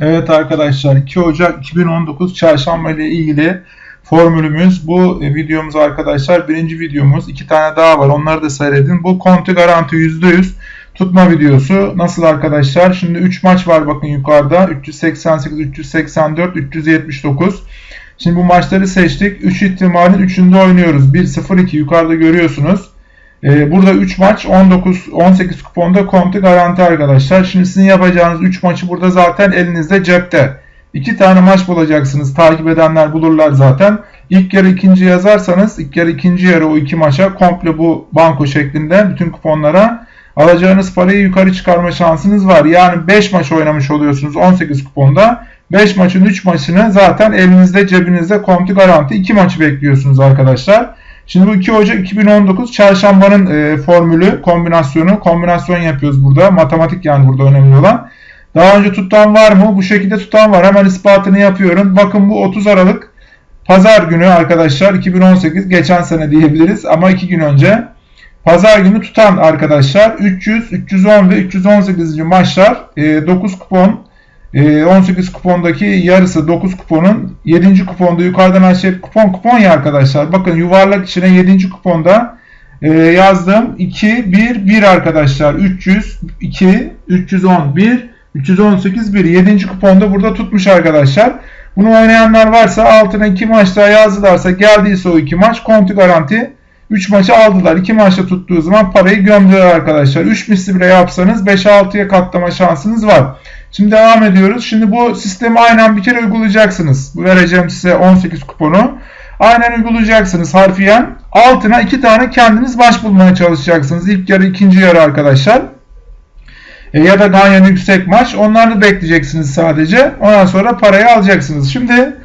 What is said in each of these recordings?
Evet arkadaşlar 2 Ocak 2019 Çarşamba ile ilgili formülümüz bu e, videomuz arkadaşlar. Birinci videomuz iki tane daha var onları da seyredin. Bu konti garanti %100 tutma videosu. Nasıl arkadaşlar? Şimdi 3 maç var bakın yukarıda. 388, 384, 379. Şimdi bu maçları seçtik. 3 ihtimalin 3'ünde oynuyoruz. 1-0-2 yukarıda görüyorsunuz. Ee, burada 3 maç 19 18 kuponda konti garanti arkadaşlar. Şimdi sizin yapacağınız 3 maçı burada zaten elinizde cepte. 2 tane maç bulacaksınız. Takip edenler bulurlar zaten. İlk yarı ikinci yazarsanız ilk yarı ikinci yarı o iki maça komple bu banko şeklinde bütün kuponlara alacağınız parayı yukarı çıkarma şansınız var. Yani 5 maç oynamış oluyorsunuz 18 kuponda. 5 maçın 3 maçını zaten elinizde cebinizde konti garanti 2 maçı bekliyorsunuz arkadaşlar. Şimdi bu 2 Ocak 2019 çarşambanın e, formülü, kombinasyonu, kombinasyon yapıyoruz burada. Matematik yani burada önemli olan. Daha önce tutan var mı? Bu şekilde tutan var. Hemen ispatını yapıyorum. Bakın bu 30 Aralık Pazar günü arkadaşlar 2018 geçen sene diyebiliriz ama 2 gün önce. Pazar günü tutan arkadaşlar 300, 310 ve 318. maçlar 9 e, kupon 18 ee, kupondaki yarısı 9 kuponun 7. kuponda yukarıdan aşağı kupon kupon ya arkadaşlar. Bakın yuvarlak içine 7. kuponda yazdım. 2, 1, 1 arkadaşlar. 300, 2, 311, 318, 1. 7. kuponda burada tutmuş arkadaşlar. Bunu oynayanlar varsa altına 2 maç daha yazdılarsa geldiyse o 2 maç konti garanti 3 maçı aldılar. 2 maçta tuttuğu zaman parayı gömdüler arkadaşlar. 3 misli bile yapsanız 5-6'ya katlama şansınız var. Şimdi devam ediyoruz. Şimdi bu sistemi aynen bir kere uygulayacaksınız. Bu vereceğim size 18 kuponu. Aynen uygulayacaksınız harfiyen. Altına iki tane kendiniz baş bulmaya çalışacaksınız. İlk yarı ikinci yarı arkadaşlar. E, ya da Ganyan yüksek maç. Onları bekleyeceksiniz sadece. Ondan sonra parayı alacaksınız. Şimdi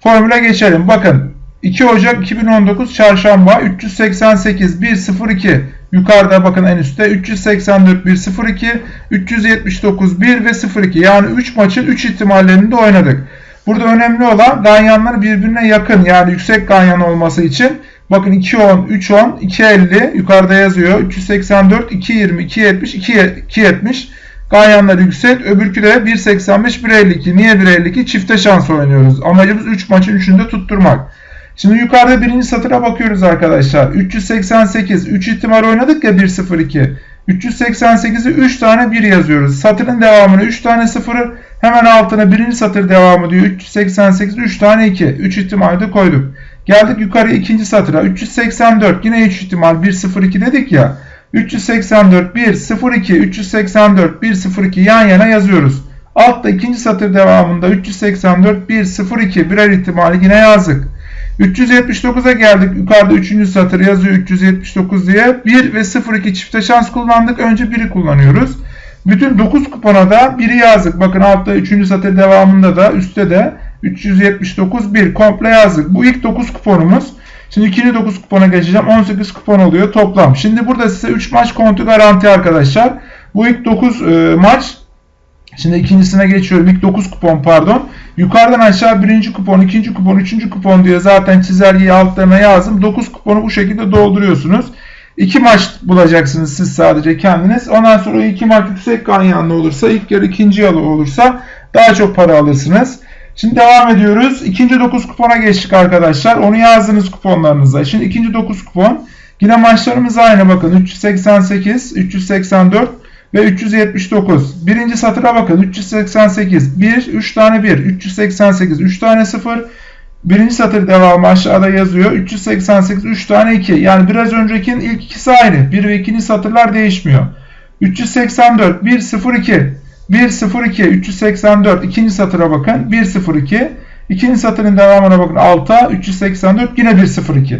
formüle geçelim. Bakın 2 Ocak 2019 Çarşamba 388 102 yukarıda bakın en üstte 384 102 379 1 ve 02 yani 3 maçın 3 ihtimallerinde oynadık. Burada önemli olan ganyanlar birbirine yakın. Yani yüksek ganyan olması için bakın 210 310 250 yukarıda yazıyor. 384 220 270 270 ganyanlar yüksek öbürkü de 1.85 1.52 niye 1.52 çifte şans oynuyoruz. Amacımız 3 maçın 3'ünde tutturmak. Şimdi yukarıda birinci satıra bakıyoruz arkadaşlar. 388. 3 ihtimal oynadık ya 102. 388'i 3 tane 1 yazıyoruz. Satırın devamını 3 tane 0'ı hemen altına birinci satır devamı diyor. 388 3 tane 2. 3 ihtimali de koyduk. Geldik yukarı ikinci satıra. 384 yine 3 ihtimal 102 dedik ya. 384 102 384 102 yan yana yazıyoruz. Altta ikinci satır devamında 384 102 birer ihtimali yine yazdık. 379'a geldik. Yukarıda 3. satır yazıyor 379 diye. 1 ve 02 çifte şans kullandık. Önce 1'i kullanıyoruz. Bütün 9 kupona da 1'i yazdık. Bakın altta 3. satır devamında da üstte de 379 1 komple yazdık. Bu ilk 9 kuponumuz. Şimdi ikinci 9 kupona geçeceğim. 18 kupon oluyor toplam. Şimdi burada size 3 maç kontu garanti arkadaşlar. Bu ilk 9 e, maç Şimdi ikincisine geçiyorum. İlk 9 kupon pardon. Yukarıdan aşağı birinci kupon, ikinci kupon, üçüncü kupon diye zaten çizelgeyi altlarına yazdım. 9 kuponu bu şekilde dolduruyorsunuz. 2 maç bulacaksınız siz sadece kendiniz. Ondan sonra iki maç yüksek ganyanlı olursa, ilk yarı ikinci yalı olursa daha çok para alırsınız. Şimdi devam ediyoruz. İkinci 9 kupona geçtik arkadaşlar. Onu yazdınız kuponlarınıza. Şimdi ikinci 9 kupon. Yine maçlarımız aynı bakın. 388, 384, ve 379. Birinci satıra bakın. 388. 1, 3 tane 1. 388. 3 tane 0. Birinci satır devamı aşağıda yazıyor. 388. 3 tane 2. Yani biraz öncekinin ilk ikisi aynı. 1 ve 2. satırlar değişmiyor. 384. 1, 0, 2. 1, 0, 2. 384. İkinci satıra bakın. 1, 0, 2. İkinci satırın devamına bakın. 6, 384. Yine 1, 0, 2.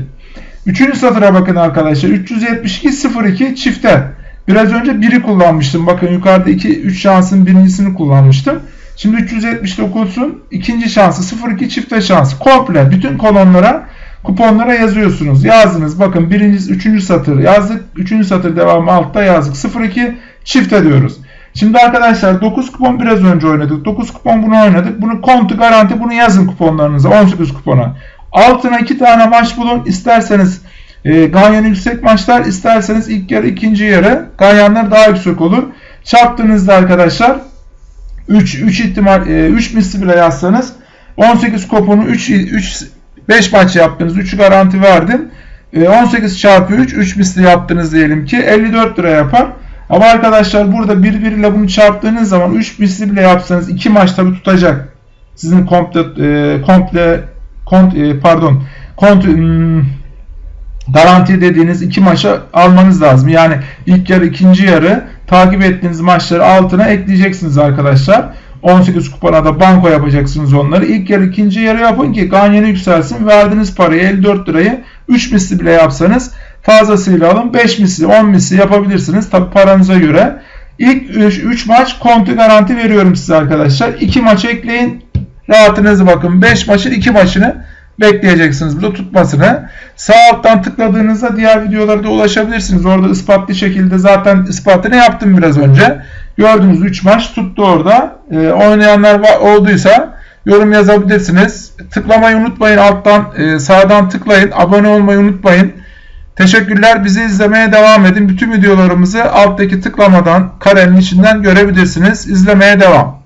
Üçüncü satıra bakın arkadaşlar. 372, 0, 2 çifte. Biraz önce biri kullanmıştım. Bakın yukarıda 2 3 şansın birincisini kullanmıştım. Şimdi 379'un ikinci şansı 02 çifte şansı. Komple bütün kolonlara kuponlara yazıyorsunuz. Yazdınız. Bakın birinci, üçüncü satır yazdık. Üçüncü satır devamı altta yazdık. 02 çifte diyoruz. Şimdi arkadaşlar 9 kupon biraz önce oynadık. 9 kupon bunu oynadık. Bunu kontu garanti bunu yazın kuponlarınıza. 18 kupona. Altına 2 tane maç bulun. İsterseniz e, Ganyan yüksek maçlar isterseniz ilk yarı ikinci yarı Ganyanlar daha yüksek olur. Çarptığınızda arkadaşlar 3 3 ihtimal 3 misli bile yazsanız 18 kuponu 3 3 5 maç yaptınız. 3'ü garanti verdim. 18 çarpı 3 3 misli yaptınız diyelim ki 54 lira yapar. Ama arkadaşlar burada birbiriyle bunu çarptığınız zaman 3 misli bile yapsanız 2 maç tabi tutacak. Sizin komple e, komple kont, e, pardon kont hmm, garanti dediğiniz iki maça almanız lazım. Yani ilk yarı ikinci yarı takip ettiğiniz maçları altına ekleyeceksiniz arkadaşlar. 18 kupona da banko yapacaksınız onları. İlk yarı ikinci yarı yapın ki ganyeni yükselsin. Verdiğiniz parayı 54 lirayı 3 misli bile yapsanız fazlasıyla alın. 5 misli 10 misli yapabilirsiniz. Tabi paranıza göre. İlk 3 maç kontu garanti veriyorum size arkadaşlar. 2 maç ekleyin. Rahatınızı bakın. 5 maçın 2 maçını bekleyeceksiniz burada tutmasını. Sağ alttan tıkladığınızda diğer videolara da ulaşabilirsiniz. Orada ispatlı şekilde zaten ispatını yaptım biraz önce. Gördüğünüz 3 maç tuttu orada. E, oynayanlar olduysa yorum yazabilirsiniz. Tıklamayı unutmayın. Alttan e, sağdan tıklayın. Abone olmayı unutmayın. Teşekkürler. Bizi izlemeye devam edin. Bütün videolarımızı alttaki tıklamadan karenin içinden görebilirsiniz. İzlemeye devam.